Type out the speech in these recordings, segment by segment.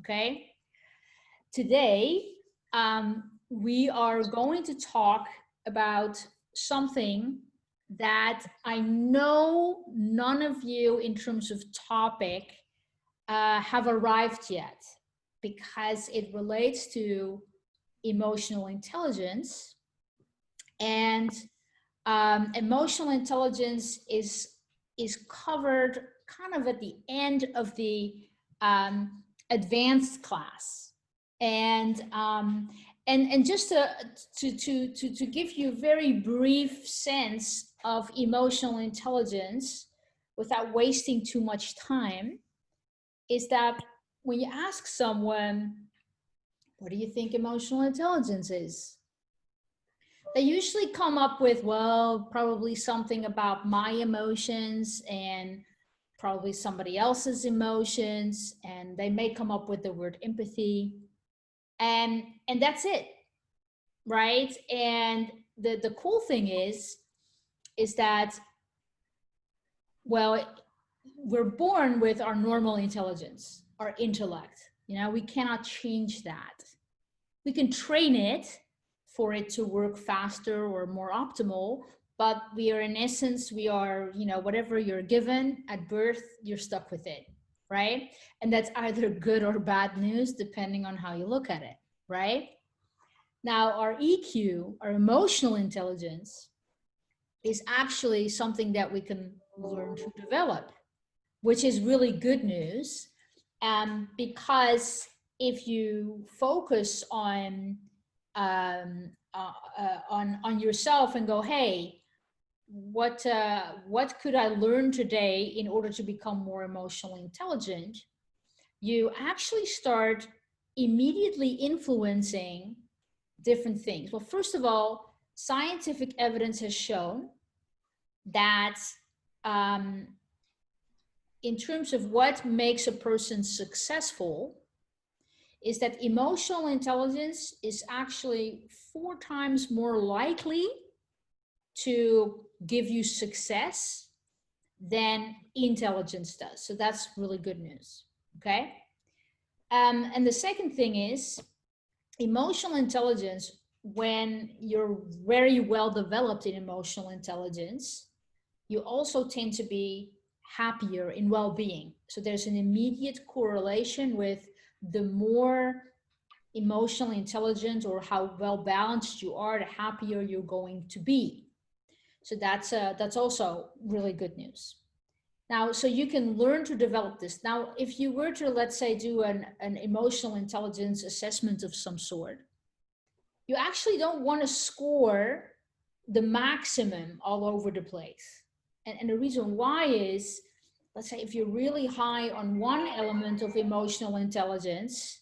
okay? Today, um, we are going to talk about something that I know none of you in terms of topic uh, have arrived yet because it relates to emotional intelligence and um, emotional intelligence is is covered kind of at the end of the um, advanced class. And um, and and just to, to to to to give you a very brief sense of emotional intelligence without wasting too much time is that when you ask someone what do you think emotional intelligence is? they usually come up with, well, probably something about my emotions and probably somebody else's emotions. And they may come up with the word empathy. And, and that's it, right? And the, the cool thing is, is that, well, we're born with our normal intelligence, our intellect. You know, we cannot change that. We can train it for it to work faster or more optimal but we are in essence we are you know whatever you're given at birth you're stuck with it right? And that's either good or bad news depending on how you look at it right? Now our eq our emotional intelligence is actually something that we can learn to develop which is really good news um, because if you focus on um, uh, uh, on on yourself and go, hey, what uh, what could I learn today in order to become more emotionally intelligent? You actually start immediately influencing different things. Well, first of all, scientific evidence has shown that um, in terms of what makes a person successful, is that emotional intelligence is actually four times more likely to give you success than intelligence does. So that's really good news, okay? Um, and the second thing is emotional intelligence, when you're very well developed in emotional intelligence, you also tend to be happier in well-being. So there's an immediate correlation with the more emotionally intelligent or how well balanced you are, the happier you're going to be. So that's, uh, that's also really good news. Now, so you can learn to develop this. Now, if you were to, let's say, do an, an emotional intelligence assessment of some sort, you actually don't want to score the maximum all over the place. And, and the reason why is let's say if you're really high on one element of emotional intelligence,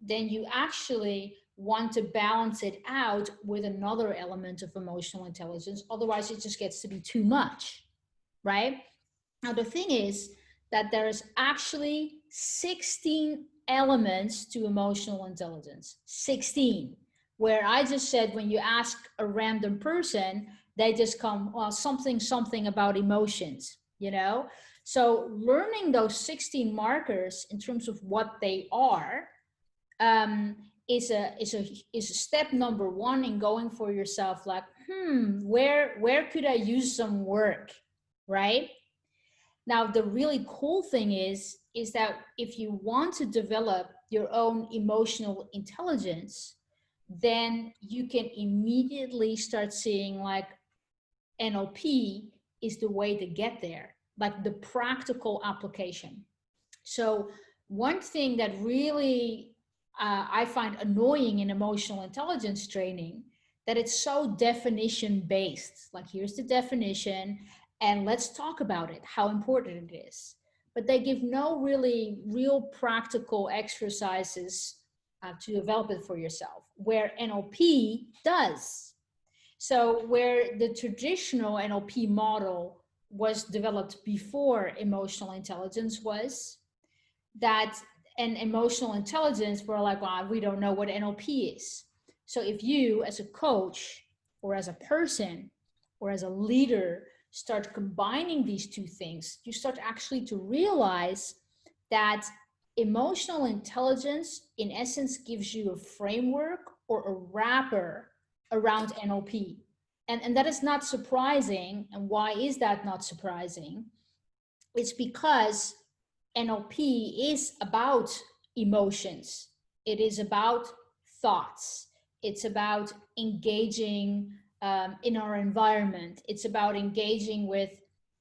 then you actually want to balance it out with another element of emotional intelligence. Otherwise, it just gets to be too much, right? Now, the thing is that there's actually 16 elements to emotional intelligence, 16, where I just said when you ask a random person, they just come, well, something, something about emotions, you know? So learning those 16 markers in terms of what they are um, is a is a is a step number one in going for yourself. Like, hmm, where where could I use some work, right? Now the really cool thing is is that if you want to develop your own emotional intelligence, then you can immediately start seeing like NLP is the way to get there like the practical application. So one thing that really uh, I find annoying in emotional intelligence training that it's so definition based. Like here's the definition and let's talk about it, how important it is. But they give no really real practical exercises uh, to develop it for yourself, where NLP does. So where the traditional NLP model was developed before emotional intelligence was that and emotional intelligence were like well we don't know what nlp is so if you as a coach or as a person or as a leader start combining these two things you start actually to realize that emotional intelligence in essence gives you a framework or a wrapper around NLP. And, and that is not surprising. And why is that not surprising? It's because NLP is about emotions. It is about thoughts. It's about engaging um, in our environment. It's about engaging with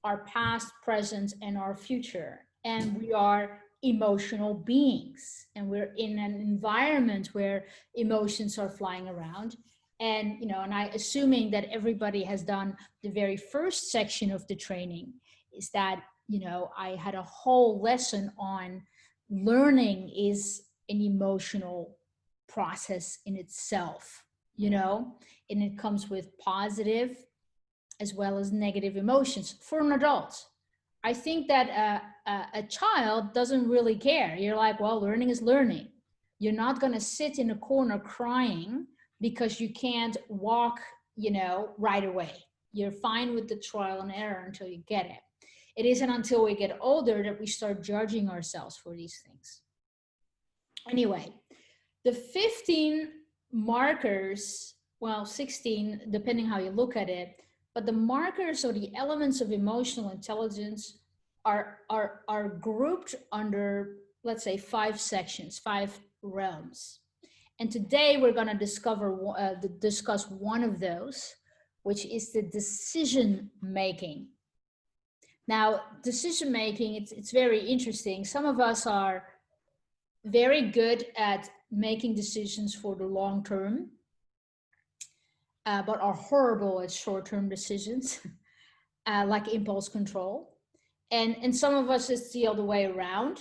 our past, present, and our future. And we are emotional beings and we're in an environment where emotions are flying around and you know and i assuming that everybody has done the very first section of the training is that you know i had a whole lesson on learning is an emotional process in itself you mm. know and it comes with positive as well as negative emotions for an adult I think that a, a, a, child doesn't really care. You're like, well, learning is learning. You're not going to sit in a corner crying because you can't walk, you know, right away. You're fine with the trial and error until you get it. It isn't until we get older that we start judging ourselves for these things. Anyway, the 15 markers, well, 16, depending how you look at it, but the markers or the elements of emotional intelligence are, are, are grouped under, let's say, five sections, five realms. And today we're going to discover uh, discuss one of those, which is the decision making. Now, decision making, it's, it's very interesting. Some of us are very good at making decisions for the long term uh, but are horrible at short-term decisions, uh, like impulse control. And, and some of us it's the other way around.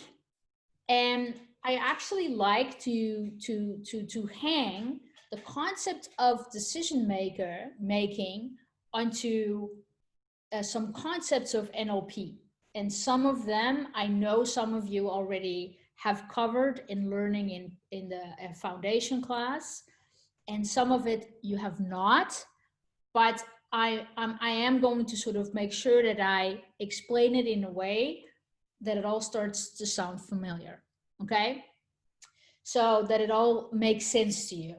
And I actually like to, to, to, to hang the concept of decision maker making onto uh, some concepts of NLP. And some of them, I know some of you already have covered in learning in, in the uh, foundation class and some of it you have not, but I, I am going to sort of make sure that I explain it in a way that it all starts to sound familiar, okay? So that it all makes sense to you.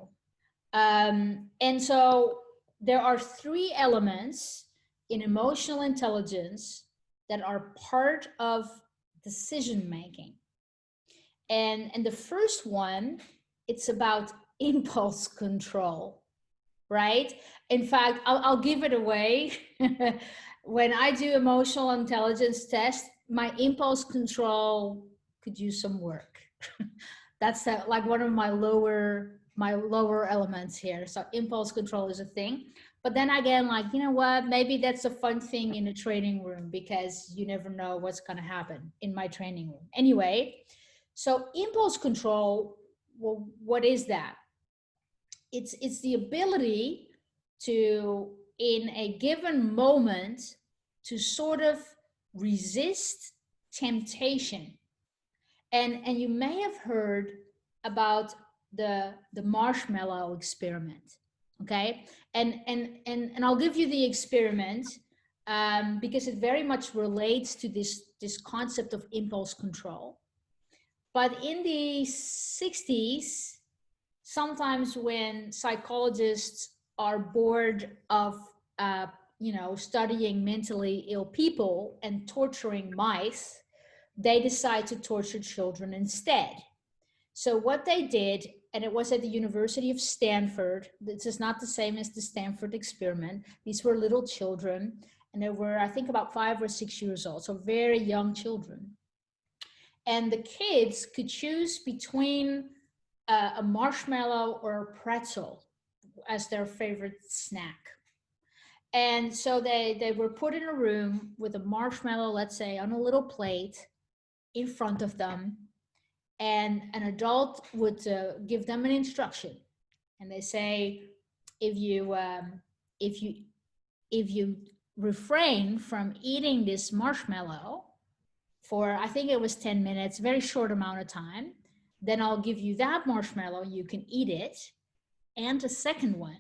Um, and so there are three elements in emotional intelligence that are part of decision making. And, and the first one, it's about impulse control, right? In fact, I'll, I'll give it away. when I do emotional intelligence test, my impulse control could use some work. That's like one of my lower my lower elements here. So impulse control is a thing. But then again, like, you know what, maybe that's a fun thing in a training room because you never know what's going to happen in my training room. Anyway, so impulse control, well, what is that? it's it's the ability to in a given moment to sort of resist temptation and and you may have heard about the the marshmallow experiment okay and and and and i'll give you the experiment um, because it very much relates to this this concept of impulse control. But in the 60s sometimes when psychologists are bored of uh, you know studying mentally ill people and torturing mice they decide to torture children instead. So what they did and it was at the University of Stanford. This is not the same as the Stanford experiment. These were little children and they were, I think about five or six years old. So very young children. And the kids could choose between uh, a marshmallow or a pretzel as their favorite snack. And so they, they were put in a room with a marshmallow, let's say on a little plate in front of them. And an adult would uh, give them an instruction. And they say, if you, um, if you, if you refrain from eating this marshmallow for, I think it was 10 minutes, very short amount of time, then I'll give you that marshmallow. You can eat it and a second one,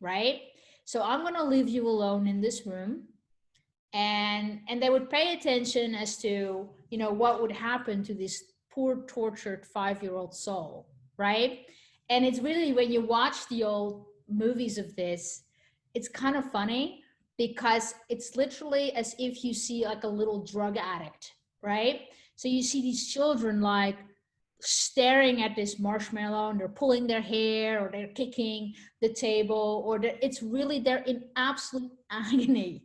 right? So I'm going to leave you alone in this room and and they would pay attention as to you know what would happen to this poor tortured five-year-old soul, right? And it's really when you watch the old movies of this, it's kind of funny because it's literally as if you see like a little drug addict, right? So you see these children like staring at this marshmallow and they're pulling their hair or they're kicking the table or it's really they're in absolute agony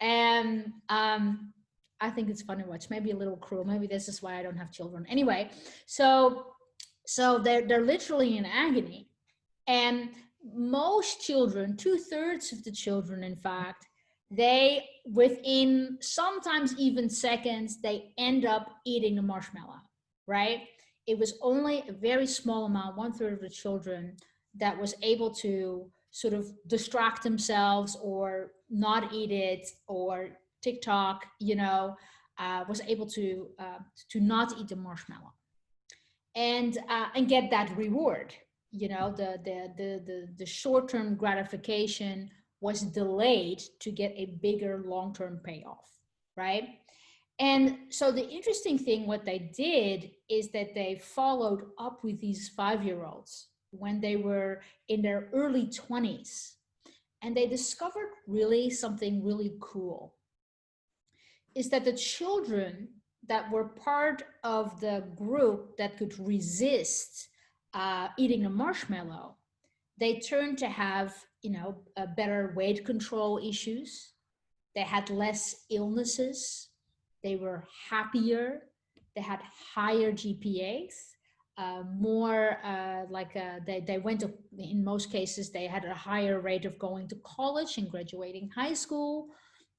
and um, i think it's fun to watch. Maybe a little cruel. Maybe this is why i don't have children. Anyway so so they're they're literally in agony. And most children two-thirds of the children in fact they within sometimes even seconds they end up eating the marshmallow right? It was only a very small amount, one third of the children that was able to sort of distract themselves or not eat it or TikTok, you know, uh, was able to uh, to not eat the marshmallow and uh, and get that reward. You know, the the the the, the short term gratification was delayed to get a bigger long term payoff, right? And so the interesting thing, what they did is that they followed up with these five-year-olds when they were in their early 20s. And they discovered really something really cool. Is that the children that were part of the group that could resist uh, eating a marshmallow, they turned to have, you know, better weight control issues. They had less illnesses they were happier, they had higher GPAs, uh, more uh, like uh, they, they went to, in most cases, they had a higher rate of going to college and graduating high school.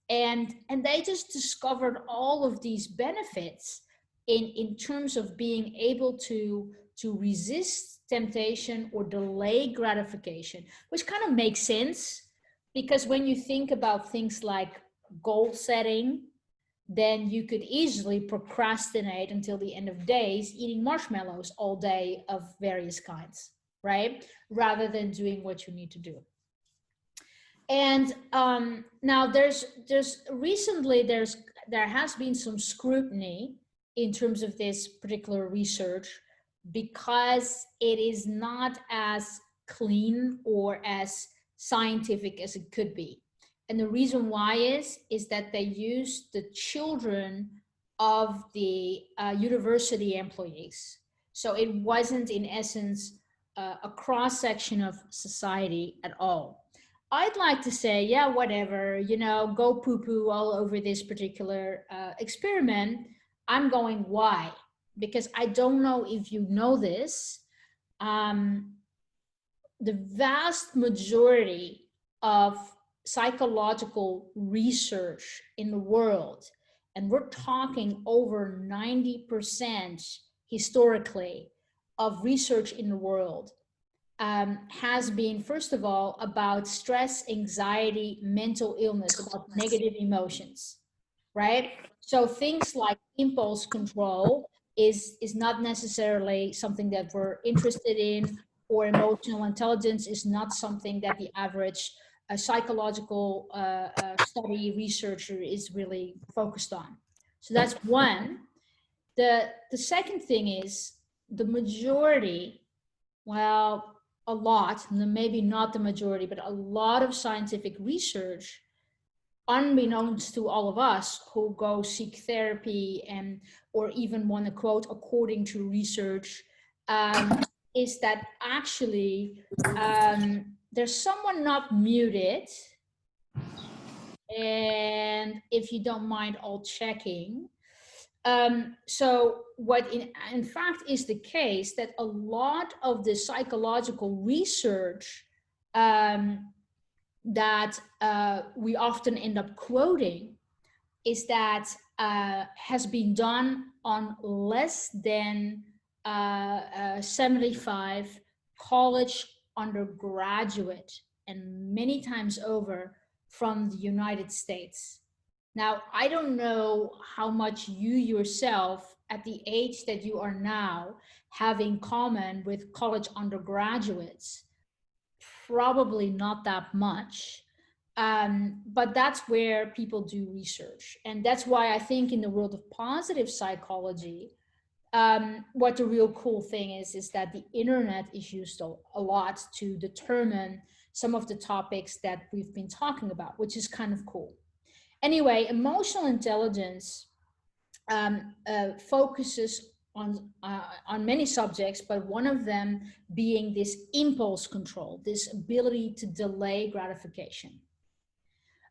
And, and they just discovered all of these benefits in, in terms of being able to, to resist temptation or delay gratification, which kind of makes sense because when you think about things like goal setting then you could easily procrastinate until the end of days eating marshmallows all day of various kinds, right? Rather than doing what you need to do. And um, now there's, there's recently there's, there has been some scrutiny in terms of this particular research because it is not as clean or as scientific as it could be. And the reason why is, is that they used the children of the uh, university employees. So it wasn't in essence uh, a cross section of society at all. I'd like to say, yeah, whatever, you know, go poo poo all over this particular uh, experiment. I'm going, why? Because I don't know if you know this. Um, the vast majority of psychological research in the world, and we're talking over 90% historically of research in the world, um, has been, first of all, about stress, anxiety, mental illness, about negative emotions, right? So things like impulse control is, is not necessarily something that we're interested in, or emotional intelligence is not something that the average a psychological uh, uh, study researcher is really focused on. So that's one. The, the second thing is the majority, well, a lot, maybe not the majority, but a lot of scientific research, unbeknownst to all of us who go seek therapy and or even want to quote according to research, um, is that actually um, there's someone not muted. And if you don't mind all checking. Um, so what in, in fact is the case that a lot of the psychological research um, that uh, we often end up quoting is that uh, has been done on less than uh, uh 75 college undergraduate and many times over from the United States. Now, I don't know how much you yourself at the age that you are now have in common with college undergraduates. Probably not that much. Um, but that's where people do research. And that's why I think in the world of positive psychology, um, what the real cool thing is, is that the internet is used a, a lot to determine some of the topics that we've been talking about, which is kind of cool. Anyway, emotional intelligence um, uh, focuses on, uh, on many subjects, but one of them being this impulse control, this ability to delay gratification.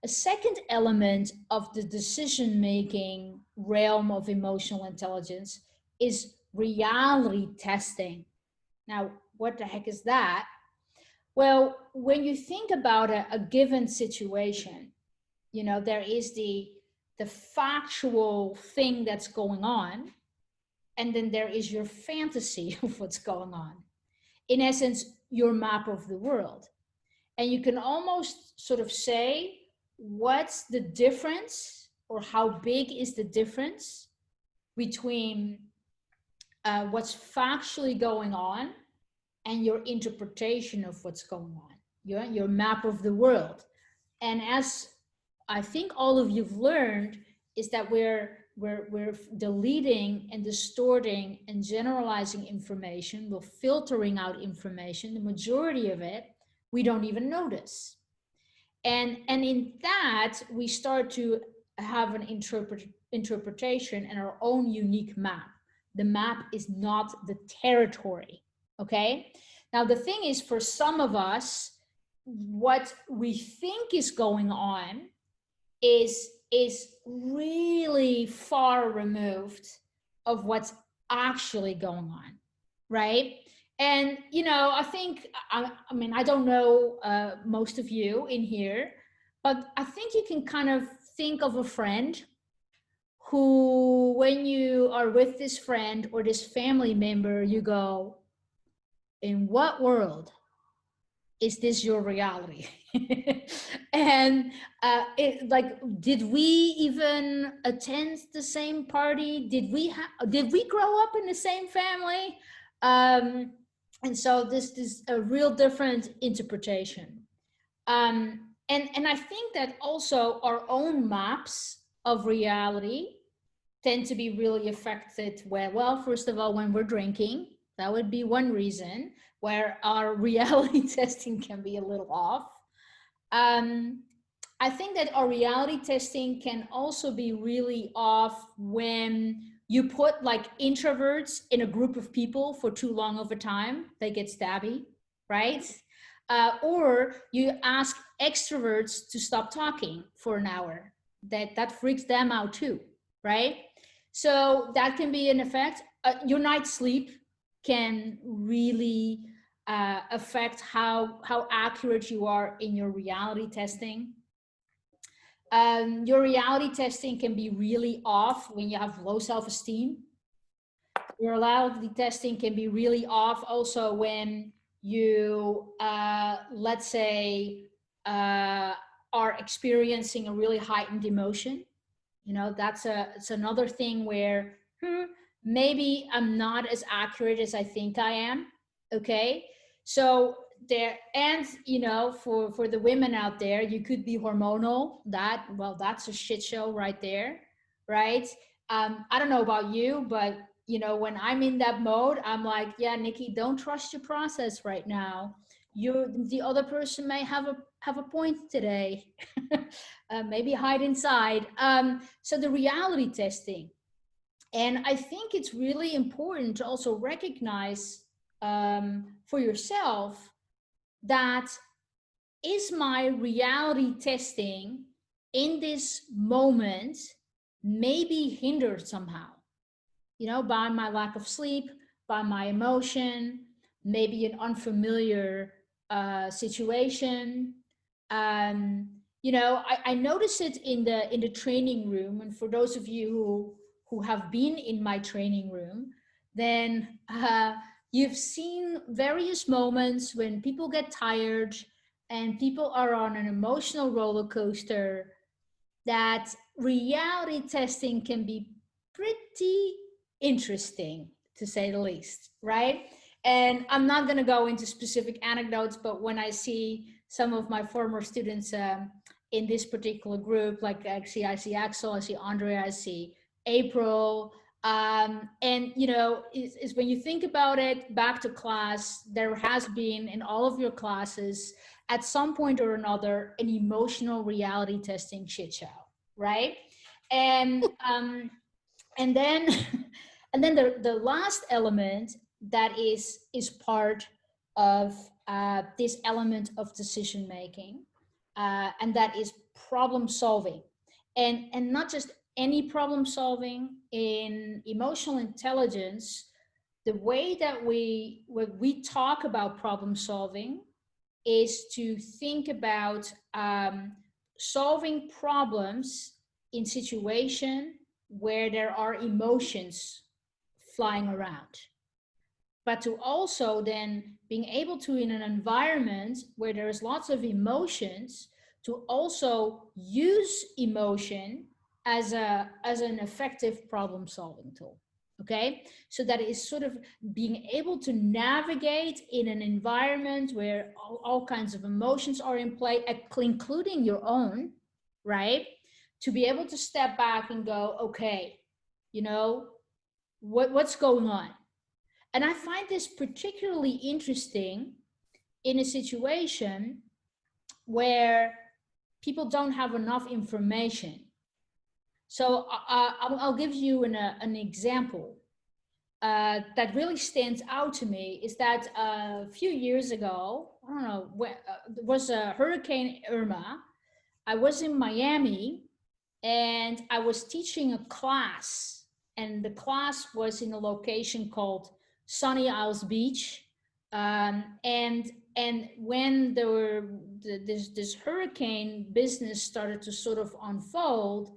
A second element of the decision-making realm of emotional intelligence is reality testing. Now, what the heck is that? Well, when you think about a, a given situation, you know, there is the, the factual thing that's going on, and then there is your fantasy of what's going on. In essence, your map of the world. And you can almost sort of say, what's the difference or how big is the difference between uh, what's factually going on and your interpretation of what's going on, your, your map of the world. And as I think all of you've learned is that we're, we're, we're deleting and distorting and generalizing information, we're filtering out information, the majority of it, we don't even notice. And, and in that, we start to have an interpret, interpretation and our own unique map. The map is not the territory, okay? Now, the thing is, for some of us, what we think is going on is, is really far removed of what's actually going on, right? And, you know, I think, I, I mean, I don't know uh, most of you in here, but I think you can kind of think of a friend who, when you are with this friend or this family member, you go, in what world is this your reality? and uh, it, like, did we even attend the same party? Did we have, did we grow up in the same family? Um, and so this is a real different interpretation. Um, and, and I think that also our own maps of reality tend to be really affected where, well, first of all, when we're drinking, that would be one reason where our reality testing can be a little off. Um, I think that our reality testing can also be really off when you put like introverts in a group of people for too long a time, they get stabby, right? Uh, or you ask extroverts to stop talking for an hour, that, that freaks them out too, right? So that can be an effect. Uh, your night sleep can really uh, affect how, how accurate you are in your reality testing. Um, your reality testing can be really off when you have low self-esteem. Your reality testing can be really off also when you, uh, let's say, uh, are experiencing a really heightened emotion. You know, that's a, it's another thing where hmm, maybe I'm not as accurate as I think I am. Okay. So there and you know for for the women out there you could be hormonal that well that's a shit show right there right? Um i don't know about you but you know when i'm in that mode i'm like yeah nikki don't trust your process right now. You the other person may have a have a point today. Uh, maybe hide inside. Um so the reality testing. And i think it's really important to also recognize um, for yourself that is my reality testing in this moment maybe hindered somehow, you know, by my lack of sleep, by my emotion, maybe an unfamiliar uh, situation. Um, you know, I, I notice it in the in the training room, and for those of you who who have been in my training room, then uh, You've seen various moments when people get tired and people are on an emotional roller coaster that reality testing can be pretty interesting to say the least, right? And I'm not going to go into specific anecdotes, but when I see some of my former students um, in this particular group, like I see, I see Axel, I see Andrea, I see April, Um, and you know, is, is when you think about it, back to class, there has been in all of your classes at some point or another an emotional reality testing shit show, right? And um, and then and then the the last element that is is part of uh, this element of decision making, uh, and that is problem solving, and and not just any problem solving in emotional intelligence. The way that we when we talk about problem solving is to think about um, solving problems in situation where there are emotions flying around but to also then being able to in an environment where there's lots of emotions to also use emotion as a as an effective problem solving tool okay so that is sort of being able to navigate in an environment where all, all kinds of emotions are in play including your own right to be able to step back and go okay you know what what's going on and I find this particularly interesting in a situation where people don't have enough information. So uh, I'll give you an, uh, an example uh, that really stands out to me is that a few years ago, I don't know, when, uh, there was a Hurricane Irma. I was in Miami and I was teaching a class and the class was in a location called Sunny Isles Beach. Um, and and when there were this this hurricane business started to sort of unfold,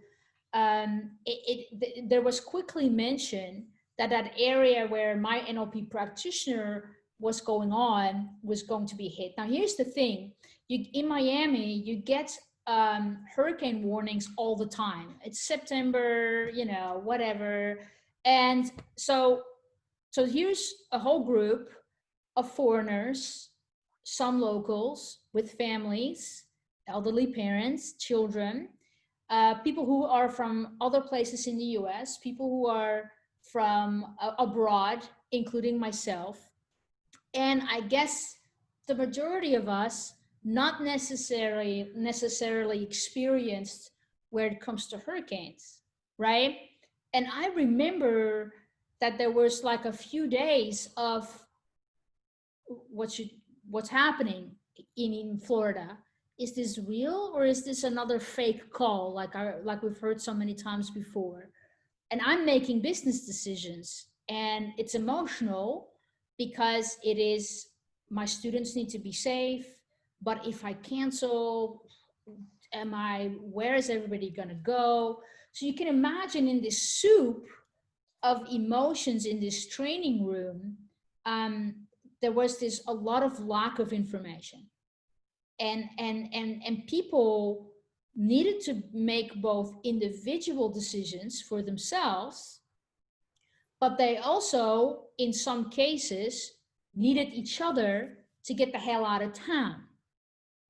um, it, it there was quickly mentioned that that area where my NLP practitioner was going on was going to be hit. Now here's the thing: you in Miami, you get um, hurricane warnings all the time. It's September, you know, whatever, and so so here's a whole group of foreigners, some locals with families, elderly parents, children, uh, people who are from other places in the US, people who are from uh, abroad, including myself. And I guess the majority of us not necessarily necessarily experienced where it comes to hurricanes, right? And I remember that there was like a few days of what should what's happening in, in Florida. Is this real or is this another fake call like I, like we've heard so many times before? And I'm making business decisions and it's emotional because it is my students need to be safe, but if I cancel, am I, where is everybody gonna go? So you can imagine in this soup, of emotions in this training room, um, there was this a lot of lack of information. And, and, and, and people needed to make both individual decisions for themselves, but they also, in some cases, needed each other to get the hell out of town,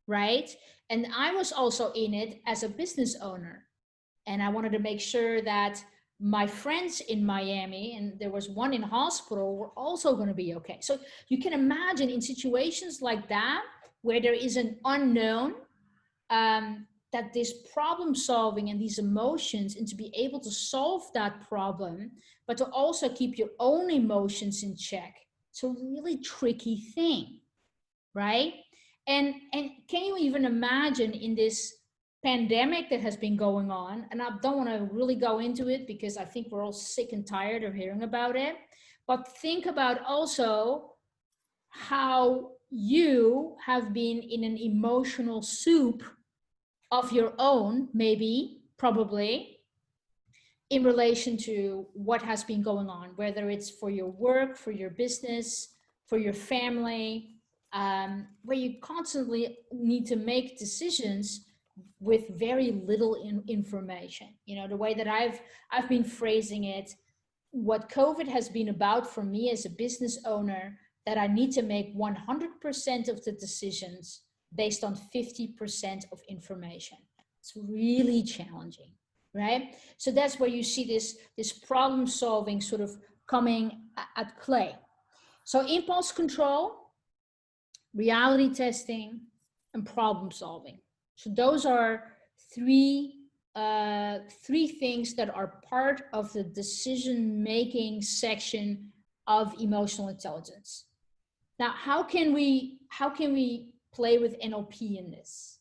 right? And I was also in it as a business owner. And I wanted to make sure that my friends in Miami, and there was one in hospital, were also going to be okay. So you can imagine in situations like that, where there is an unknown, um, that this problem solving and these emotions, and to be able to solve that problem, but to also keep your own emotions in check. It's a really tricky thing, right? And, and can you even imagine in this pandemic that has been going on, and I don't want to really go into it because I think we're all sick and tired of hearing about it, but think about also how you have been in an emotional soup of your own, maybe, probably, in relation to what has been going on, whether it's for your work, for your business, for your family, um, where you constantly need to make decisions with very little in information. You know, the way that I've, I've been phrasing it, what COVID has been about for me as a business owner, that I need to make 100% of the decisions based on 50% of information. It's really challenging. right? So that's where you see this, this problem solving sort of coming at play. So impulse control, reality testing, and problem solving. So those are three uh, three things that are part of the decision-making section of emotional intelligence. Now, how can we how can we play with NLP in this?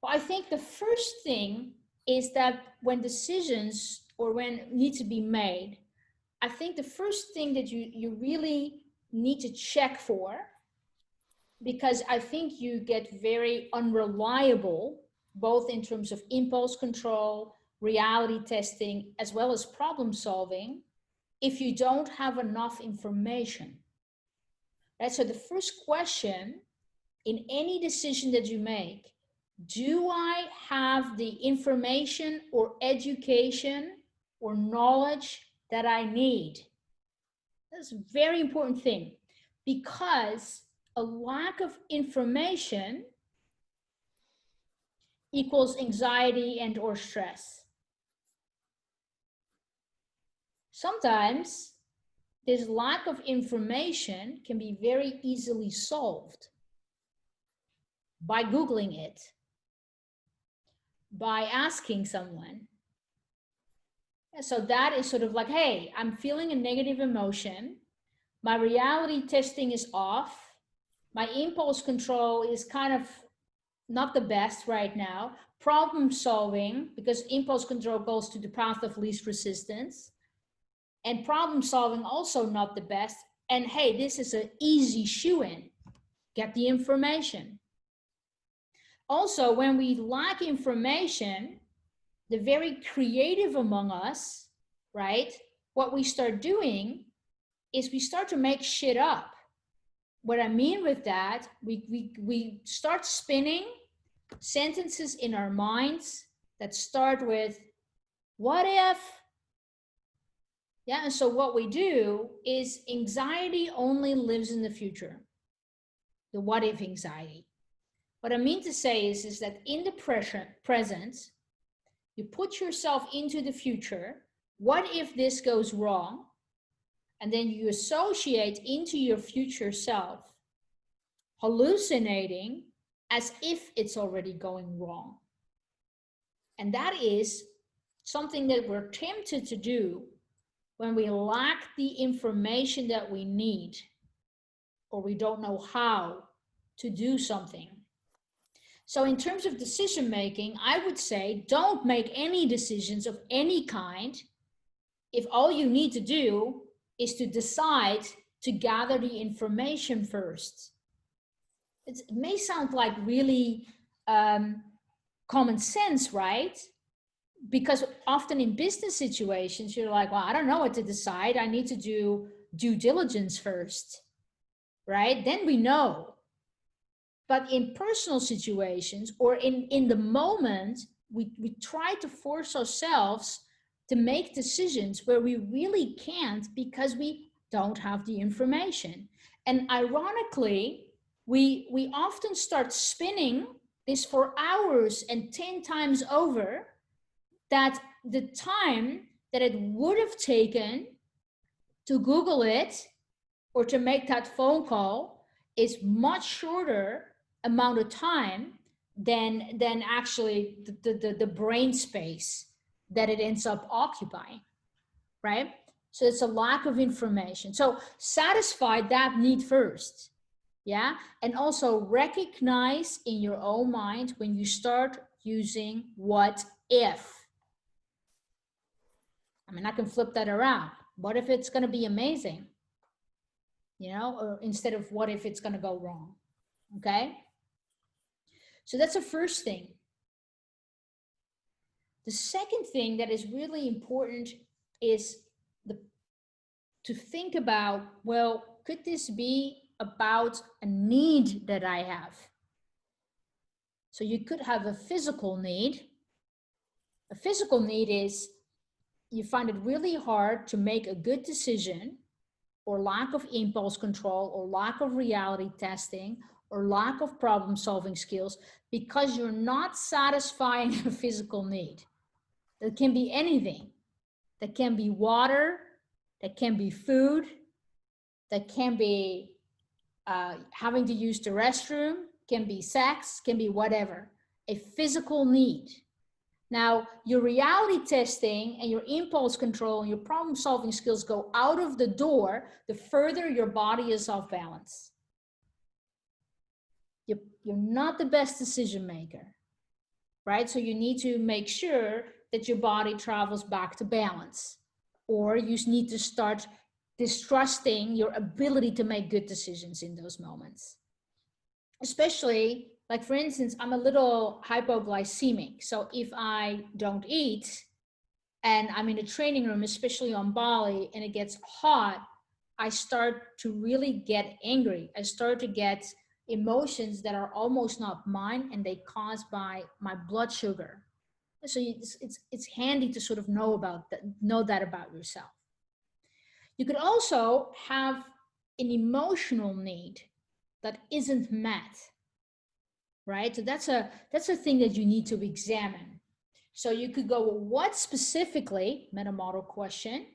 Well, I think the first thing is that when decisions or when need to be made, I think the first thing that you, you really need to check for, because I think you get very unreliable, both in terms of impulse control, reality testing, as well as problem solving, if you don't have enough information. Right? So the first question in any decision that you make do I have the information or education or knowledge that I need? That's a very important thing because a lack of information equals anxiety and or stress. Sometimes this lack of information can be very easily solved by Googling it by asking someone. So that is sort of like, hey, I'm feeling a negative emotion. My reality testing is off. My impulse control is kind of not the best right now. Problem solving, because impulse control goes to the path of least resistance. And problem solving also not the best. And hey, this is an easy shoo in. Get the information. Also, when we lack information, the very creative among us, right? What we start doing is we start to make shit up. What I mean with that, we, we, we start spinning sentences in our minds that start with, what if? Yeah, and so what we do is anxiety only lives in the future. The what if anxiety. What I mean to say is, is that in the present, present, you put yourself into the future. What if this goes wrong? And then you associate into your future self, hallucinating as if it's already going wrong. And that is something that we're tempted to do when we lack the information that we need or we don't know how to do something. So in terms of decision making, I would say don't make any decisions of any kind if all you need to do is to decide to gather the information first. It may sound like really um, common sense, right? Because often in business situations, you're like, well, I don't know what to decide. I need to do due diligence first, right? Then we know but in personal situations or in, in the moment, we, we try to force ourselves to make decisions where we really can't because we don't have the information. And ironically, we, we often start spinning this for hours and 10 times over that the time that it would have taken to Google it or to make that phone call is much shorter amount of time than than actually the, the, the brain space that it ends up occupying, right? So it's a lack of information. So satisfy that need first, yeah? And also recognize in your own mind when you start using what if. I mean, I can flip that around. What if it's gonna be amazing? You know, or instead of what if it's gonna go wrong, okay? So that's the first thing. The second thing that is really important is the, to think about, well, could this be about a need that I have? So you could have a physical need. A physical need is you find it really hard to make a good decision or lack of impulse control or lack of reality testing or lack of problem solving skills because you're not satisfying a physical need. That can be anything. That can be water, that can be food, that can be uh, having to use the restroom, can be sex, can be whatever. A physical need. Now, your reality testing and your impulse control and your problem solving skills go out of the door the further your body is off balance. You're, you're not the best decision maker, right? So you need to make sure that your body travels back to balance or you need to start distrusting your ability to make good decisions in those moments. Especially like for instance, I'm a little hypoglycemic. So if I don't eat and I'm in a training room, especially on Bali, and it gets hot, I start to really get angry. I start to get emotions that are almost not mine and they caused by my blood sugar. So it's, it's, it's handy to sort of know about that, know that about yourself. You could also have an emotional need that isn't met right? So that's a that's a thing that you need to examine. So you could go, well, what specifically, meta model question,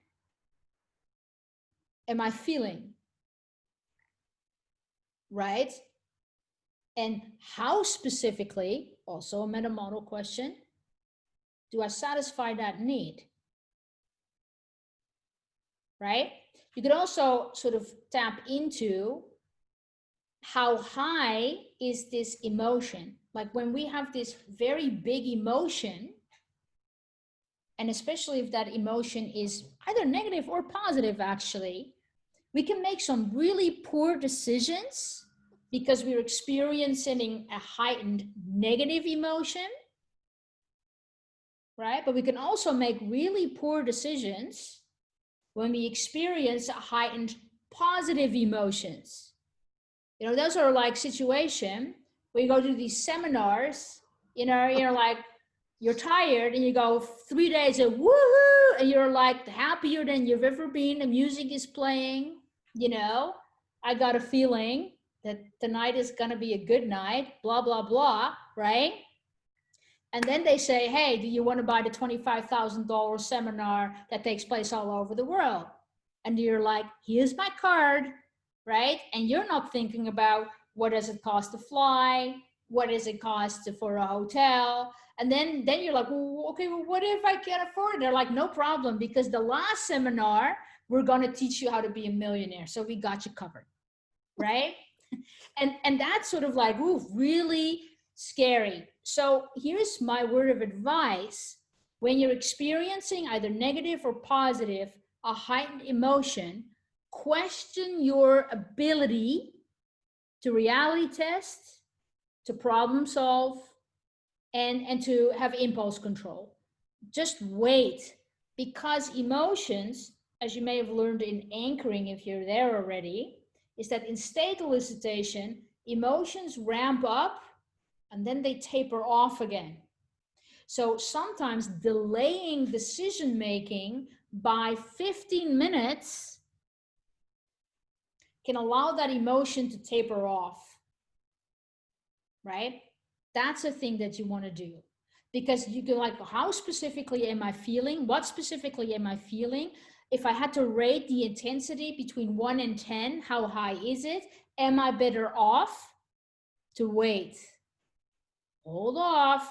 am I feeling? Right? And how specifically, also a meta model question, do I satisfy that need? Right? You could also sort of tap into how high is this emotion? Like when we have this very big emotion, and especially if that emotion is either negative or positive, actually, we can make some really poor decisions because we're experiencing a heightened negative emotion, right? But we can also make really poor decisions when we experience a heightened positive emotions you know, those are like situation where you go to these seminars, you know, you're like, you're tired and you go three days of woohoo, and you're like happier than you've ever been. The music is playing, you know, I got a feeling that tonight is going to be a good night, blah, blah, blah, right? And then they say, hey, do you want to buy the $25,000 seminar that takes place all over the world? And you're like, here's my card right? And you're not thinking about what does it cost to fly? What does it cost to, for a hotel? And then, then you're like, well, okay, well, what if I can't afford it? They're like, no problem, because the last seminar, we're going to teach you how to be a millionaire. So we got you covered, right? and, and that's sort of like, ooh, really scary. So here's my word of advice. When you're experiencing either negative or positive, a heightened emotion, question your ability to reality test, to problem solve, and, and to have impulse control. Just wait because emotions, as you may have learned in anchoring if you're there already, is that in state elicitation, emotions ramp up and then they taper off again. So sometimes delaying decision making by 15 minutes can allow that emotion to taper off, right? That's a thing that you want to do because you can like, how specifically am I feeling? What specifically am I feeling? If I had to rate the intensity between one and 10, how high is it? Am I better off to wait? Hold off,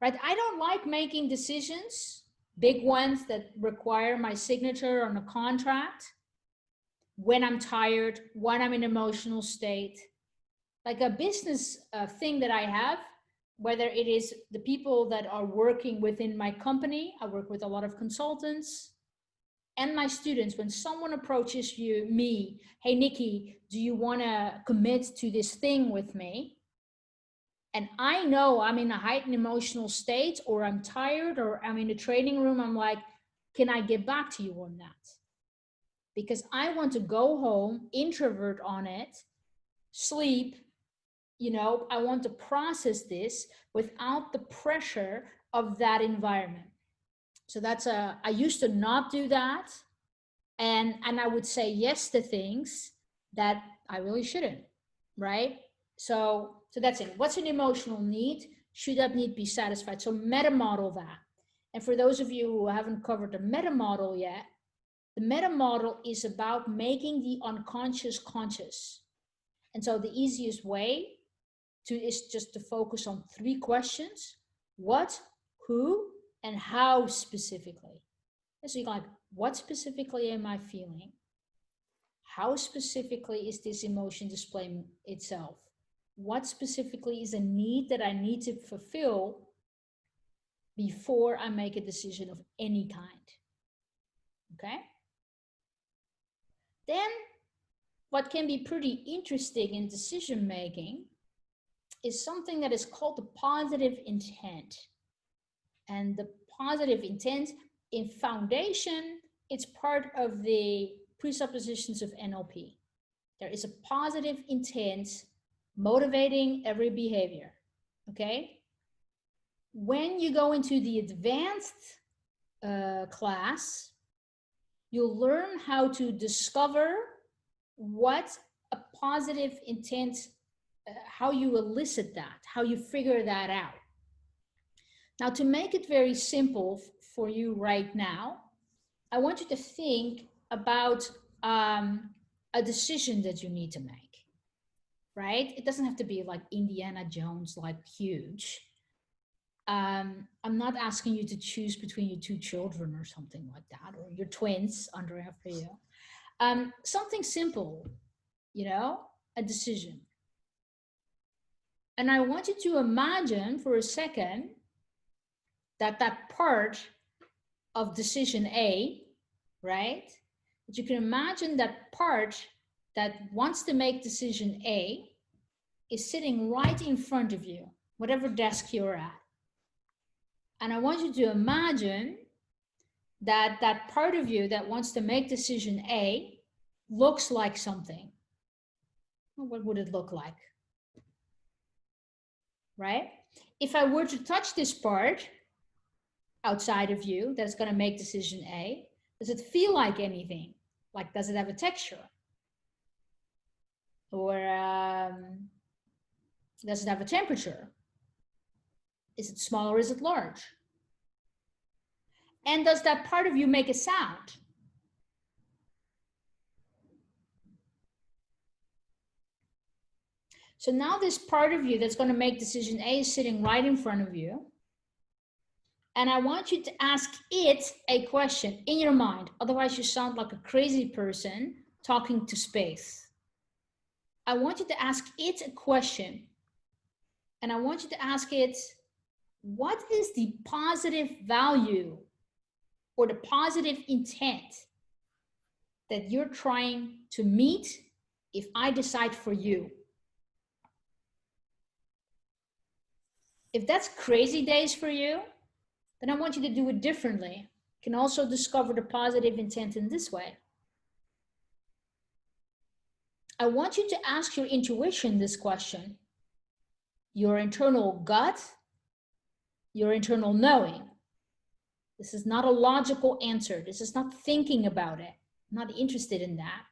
right? I don't like making decisions, big ones that require my signature on a contract when I'm tired, when I'm in emotional state. Like a business uh, thing that I have, whether it is the people that are working within my company, I work with a lot of consultants, and my students, when someone approaches you, me, hey, Nikki, do you want to commit to this thing with me? And I know I'm in a heightened emotional state or I'm tired or I'm in a training room. I'm like, can I get back to you on that? Because I want to go home, introvert on it, sleep, you know, I want to process this without the pressure of that environment. So that's a, I used to not do that. And, and I would say yes to things that I really shouldn't, right? So, so that's it. What's an emotional need? Should that need be satisfied? So meta model that. And for those of you who haven't covered the meta model yet, the meta model is about making the unconscious conscious. And so the easiest way to is just to focus on three questions. What, who, and how specifically. So you're like, what specifically am I feeling? How specifically is this emotion displaying itself? What specifically is a need that I need to fulfill before I make a decision of any kind? Okay. Then what can be pretty interesting in decision making is something that is called the positive intent. And the positive intent in foundation, it's part of the presuppositions of NLP. There is a positive intent motivating every behavior, okay? When you go into the advanced uh, class, you'll learn how to discover what a positive intent, uh, how you elicit that, how you figure that out. Now, to make it very simple for you right now, I want you to think about um, a decision that you need to make, right? It doesn't have to be like Indiana Jones, like huge. Um, I'm not asking you to choose between your two children or something like that, or your twins under you. Um, something simple, you know, a decision. And I want you to imagine for a second that that part of decision A, right? But you can imagine that part that wants to make decision A is sitting right in front of you, whatever desk you're at. And I want you to imagine that that part of you that wants to make decision A looks like something. What would it look like? Right? If I were to touch this part outside of you that's going to make decision A, does it feel like anything? Like, does it have a texture? Or um, does it have a temperature? Is it small or is it large? And does that part of you make a sound? So now this part of you that's going to make decision A is sitting right in front of you. And I want you to ask it a question in your mind. Otherwise you sound like a crazy person talking to space. I want you to ask it a question. And I want you to ask it, what is the positive value or the positive intent that you're trying to meet if I decide for you? If that's crazy days for you, then I want you to do it differently. You can also discover the positive intent in this way. I want you to ask your intuition this question. Your internal gut, your internal knowing. This is not a logical answer. This is not thinking about it. I'm not interested in that.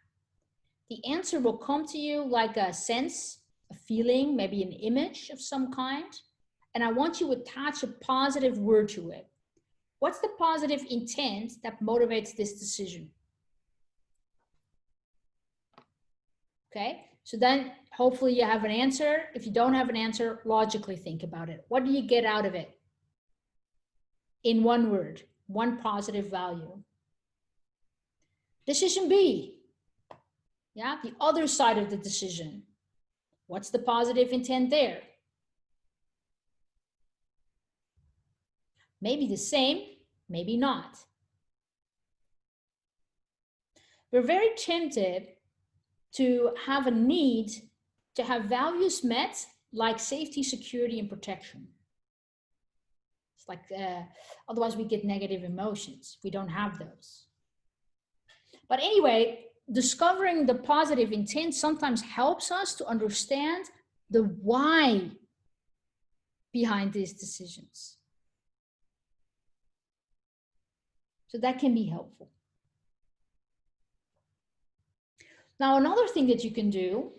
The answer will come to you like a sense, a feeling, maybe an image of some kind and I want you to attach a positive word to it. What's the positive intent that motivates this decision? Okay, so then hopefully you have an answer. If you don't have an answer, logically think about it. What do you get out of it? In one word, one positive value. Decision B, yeah, the other side of the decision. What's the positive intent there? Maybe the same, maybe not. We're very tempted to have a need to have values met like safety, security, and protection. Like, uh, otherwise we get negative emotions. We don't have those. But anyway, discovering the positive intent sometimes helps us to understand the why behind these decisions. So that can be helpful. Now, another thing that you can do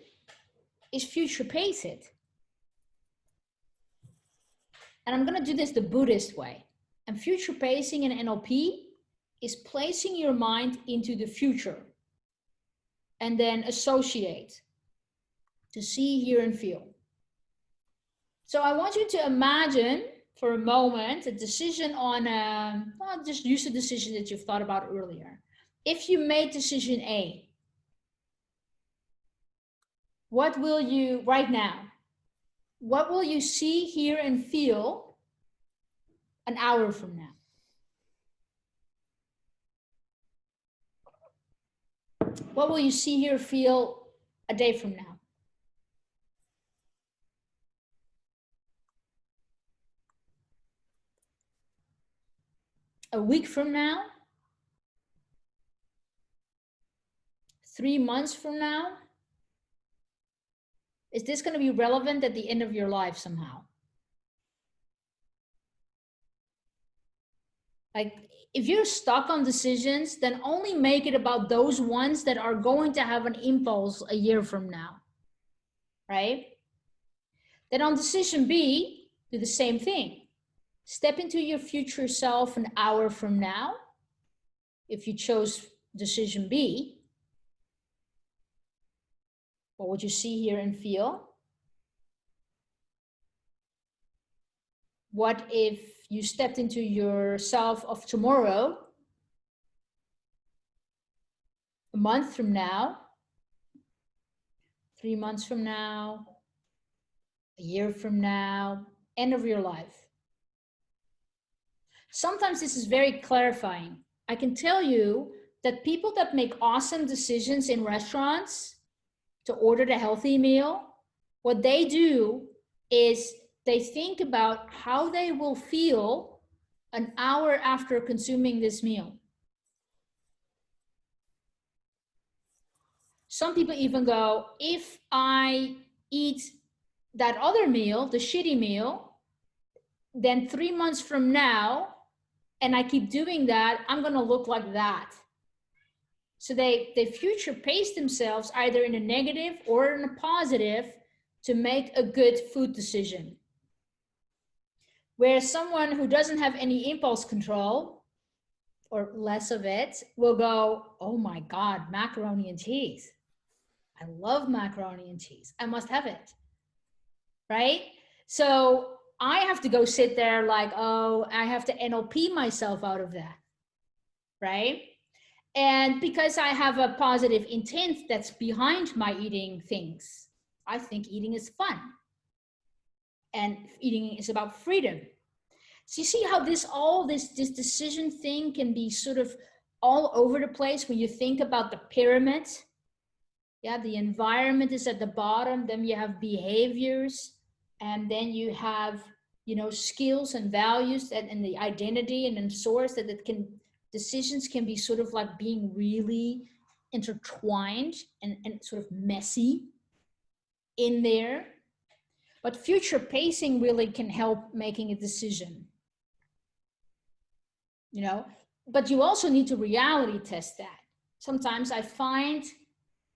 is future pace it. And I'm going to do this the Buddhist way. And future pacing in NLP is placing your mind into the future and then associate to see, hear, and feel. So I want you to imagine for a moment a decision on, a, um, well, just use a decision that you've thought about earlier. If you made decision A, what will you, right now, what will you see, hear, and feel an hour from now? What will you see, hear, feel a day from now? A week from now? Three months from now? Is this going to be relevant at the end of your life somehow? Like if you're stuck on decisions, then only make it about those ones that are going to have an impulse a year from now, right? Then on decision B, do the same thing. Step into your future self an hour from now. If you chose decision B, what would you see, hear, and feel? What if you stepped into yourself of tomorrow, a month from now, three months from now, a year from now, end of your life? Sometimes this is very clarifying. I can tell you that people that make awesome decisions in restaurants to order the healthy meal, what they do is they think about how they will feel an hour after consuming this meal. Some people even go, if I eat that other meal, the shitty meal, then three months from now, and I keep doing that, I'm gonna look like that. So they, they future pace themselves either in a negative or in a positive to make a good food decision. Where someone who doesn't have any impulse control or less of it will go, oh my God, macaroni and cheese. I love macaroni and cheese. I must have it. Right? So I have to go sit there like, oh, I have to NLP myself out of that. Right? And because I have a positive intent that's behind my eating things, I think eating is fun and eating is about freedom. So you see how this all this this decision thing can be sort of all over the place when you think about the pyramid. Yeah, the environment is at the bottom, then you have behaviors, and then you have you know skills and values and, and the identity and then source that it can decisions can be sort of like being really intertwined and, and sort of messy in there. But future pacing really can help making a decision. You know, but you also need to reality test that. Sometimes I find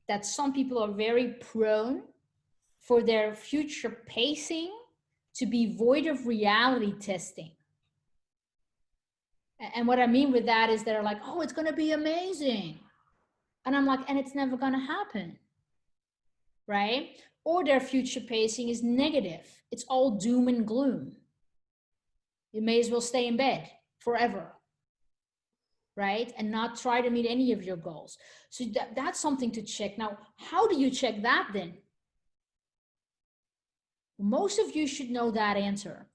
that some people are very prone for their future pacing to be void of reality testing. And what I mean with that is they're like, oh, it's going to be amazing. And I'm like, and it's never going to happen. Right? Or their future pacing is negative. It's all doom and gloom. You may as well stay in bed forever. Right? And not try to meet any of your goals. So that, that's something to check. Now, how do you check that then? Most of you should know that answer.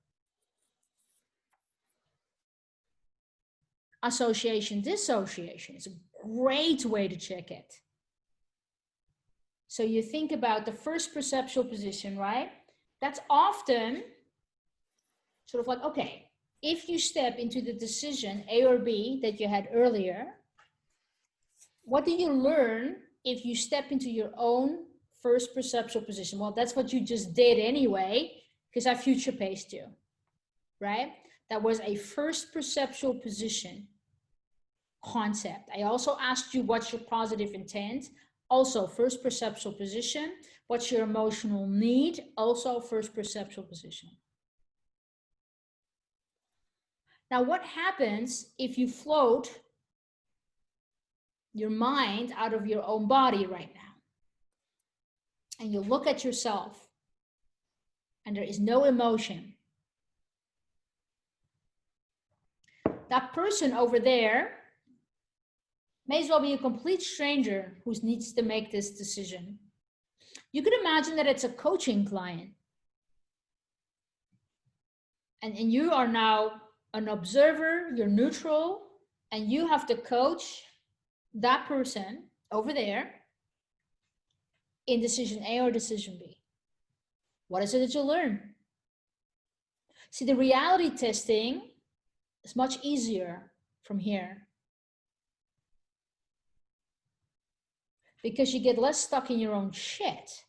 Association, dissociation is a great way to check it. So you think about the first perceptual position, right? That's often sort of like, okay, if you step into the decision A or B that you had earlier, what do you learn if you step into your own first perceptual position. Well, that's what you just did anyway, because I future paced you, right? That was a first perceptual position concept. I also asked you what's your positive intent, also first perceptual position. What's your emotional need, also first perceptual position. Now, what happens if you float your mind out of your own body right now? And you look at yourself and there is no emotion. That person over there may as well be a complete stranger who needs to make this decision. You could imagine that it's a coaching client. And, and you are now an observer, you're neutral, and you have to coach that person over there in decision A or decision B. What is it that you learn? See, the reality testing is much easier from here because you get less stuck in your own shit.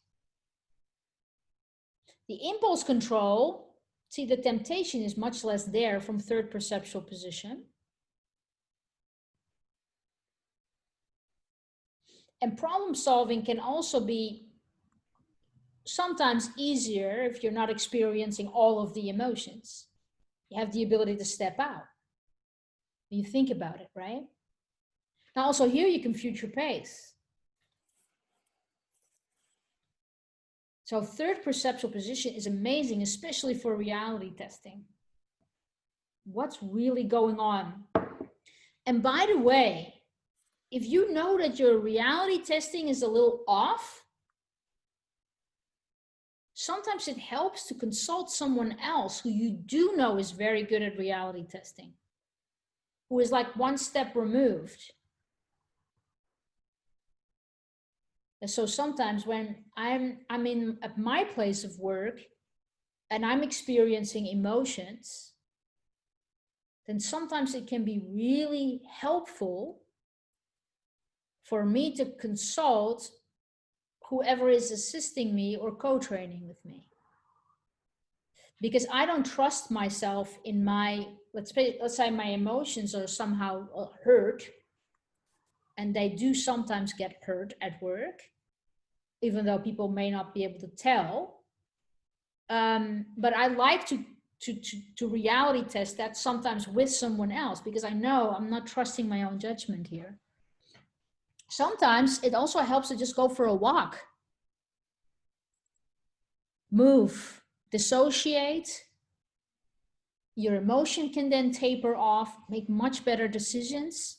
The impulse control, see the temptation is much less there from third perceptual position. And problem solving can also be sometimes easier if you're not experiencing all of the emotions. You have the ability to step out. You think about it, right? Now also here you can future pace. So third perceptual position is amazing, especially for reality testing. What's really going on? And by the way, if you know that your reality testing is a little off, sometimes it helps to consult someone else who you do know is very good at reality testing, who is like one step removed. And so sometimes when I'm, I'm in at my place of work and I'm experiencing emotions, then sometimes it can be really helpful for me to consult whoever is assisting me or co-training with me. Because I don't trust myself in my, let's say, let's say my emotions are somehow uh, hurt and they do sometimes get hurt at work, even though people may not be able to tell. Um, but I like to, to, to, to reality test that sometimes with someone else because I know I'm not trusting my own judgment here. Sometimes it also helps to just go for a walk. Move, dissociate. Your emotion can then taper off, make much better decisions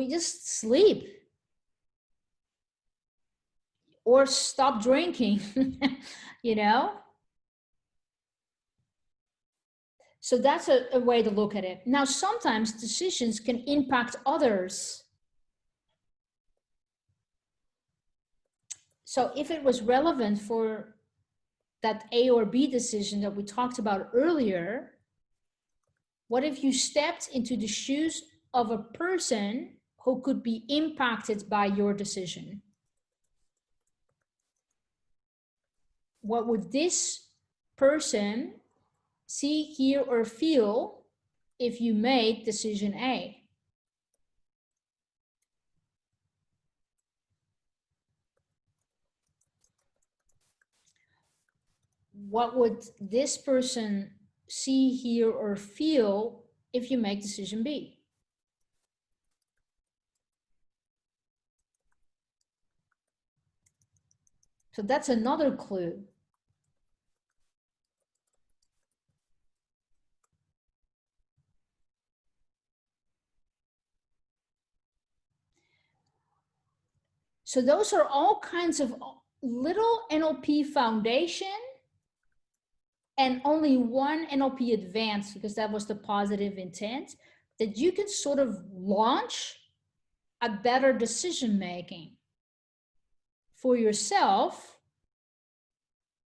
you just sleep or stop drinking, you know? So that's a, a, way to look at it. Now, sometimes decisions can impact others. So if it was relevant for that A or B decision that we talked about earlier, what if you stepped into the shoes of a person who could be impacted by your decision. What would this person see, hear, or feel if you made decision A? What would this person see, hear, or feel if you make decision B? So that's another clue. So those are all kinds of little NLP foundation and only one NLP advanced because that was the positive intent that you can sort of launch a better decision making for yourself,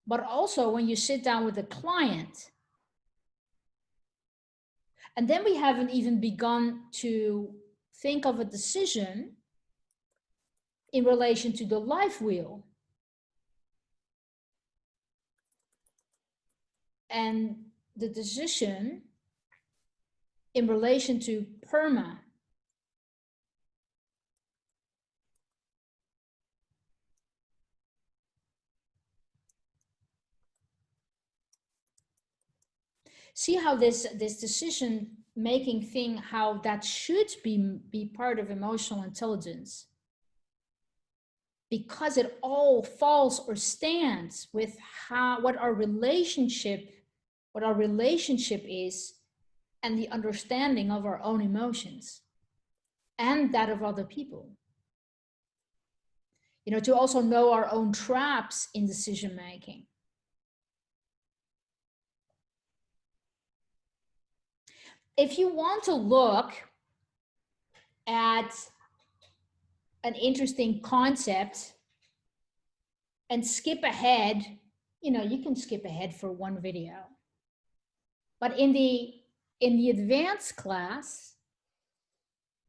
but also when you sit down with a client. And then we haven't even begun to think of a decision in relation to the life wheel. And the decision in relation to PERMA, see how this this decision making thing how that should be be part of emotional intelligence. Because it all falls or stands with how what our relationship what our relationship is and the understanding of our own emotions and that of other people. You know to also know our own traps in decision making if you want to look at an interesting concept and skip ahead, you know, you can skip ahead for one video. But in the in the advanced class,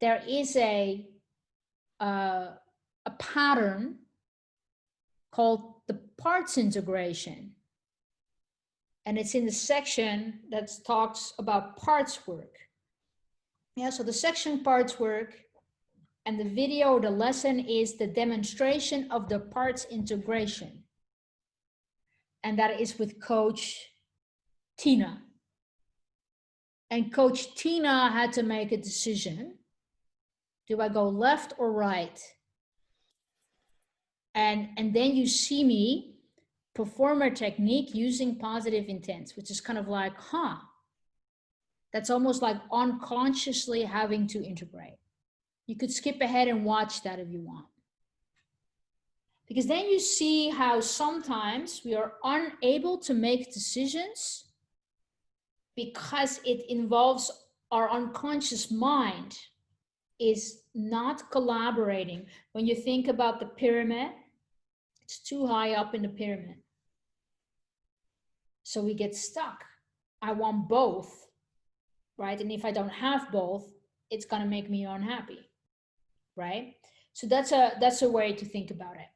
there is a uh, a pattern called the parts integration. And it's in the section that talks about parts work. Yeah, so the section parts work and the video, the lesson is the demonstration of the parts integration. And that is with coach Tina. And coach Tina had to make a decision. Do I go left or right? And, and then you see me perform a technique using positive intents, which is kind of like, huh, that's almost like unconsciously having to integrate. You could skip ahead and watch that if you want. Because then you see how sometimes we are unable to make decisions because it involves our unconscious mind is not collaborating. When you think about the pyramid, it's too high up in the pyramid. So we get stuck. I want both, right? And if I don't have both, it's going to make me unhappy right? So that's a, that's a way to think about it.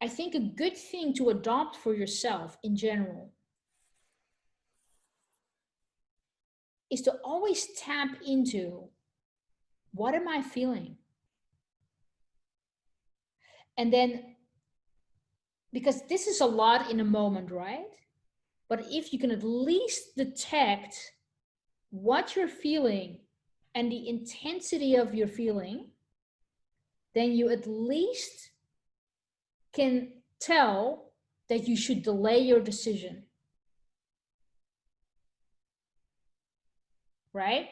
I think a good thing to adopt for yourself in general is to always tap into what am I feeling? And then, because this is a lot in a moment, right? But if you can at least detect what you're feeling and the intensity of your feeling, then you at least can tell that you should delay your decision. Right?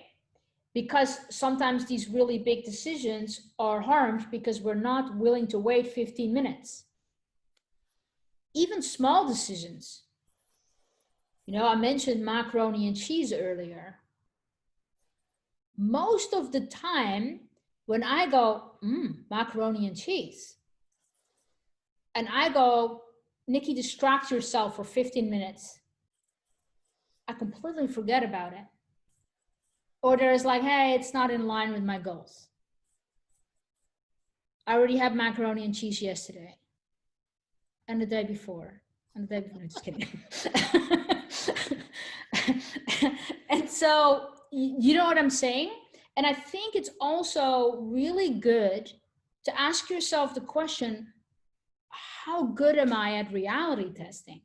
Because sometimes these really big decisions are harmed because we're not willing to wait 15 minutes. Even small decisions. You know, I mentioned macaroni and cheese earlier. Most of the time, when I go, mm, macaroni and cheese, and I go, Nikki, distract yourself for 15 minutes, I completely forget about it. Or there's like, hey, it's not in line with my goals. I already had macaroni and cheese yesterday and the day before and the day before, just kidding. and so, you know what I'm saying? And I think it's also really good to ask yourself the question, how good am I at reality testing?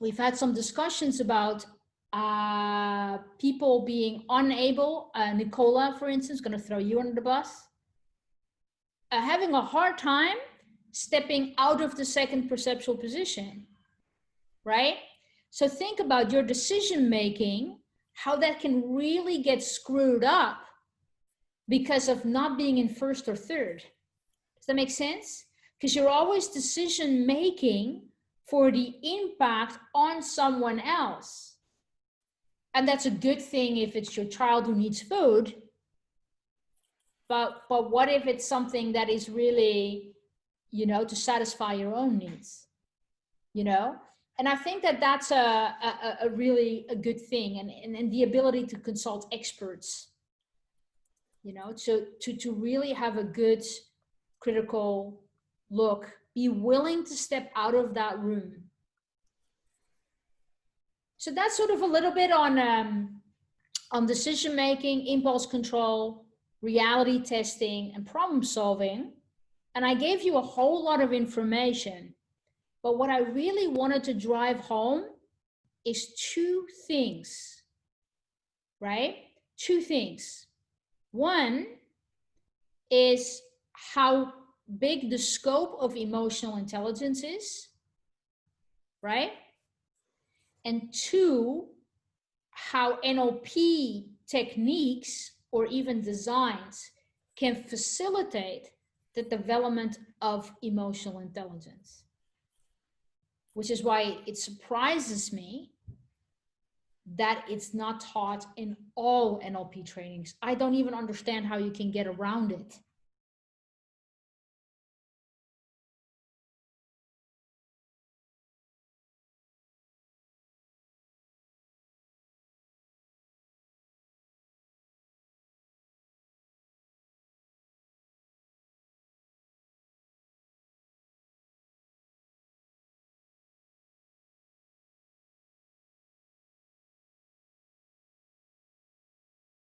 We've had some discussions about uh, people being unable, uh, Nicola, for instance, gonna throw you under the bus, uh, having a hard time stepping out of the second perceptual position, right? So think about your decision making how that can really get screwed up because of not being in first or third. Does that make sense? Because you're always decision making for the impact on someone else. And that's a good thing if it's your child who needs food. But, but what if it's something that is really, you know, to satisfy your own needs, you know? And I think that that's a, a, a really a good thing and, and, and the ability to consult experts, you know, to, to, to really have a good critical look, be willing to step out of that room. So that's sort of a little bit on, um, on decision making, impulse control, reality testing, and problem solving. And I gave you a whole lot of information but what I really wanted to drive home is two things, right? Two things. One is how big the scope of emotional intelligence is, right? And two, how NLP techniques or even designs can facilitate the development of emotional intelligence. Which is why it surprises me that it's not taught in all NLP trainings. I don't even understand how you can get around it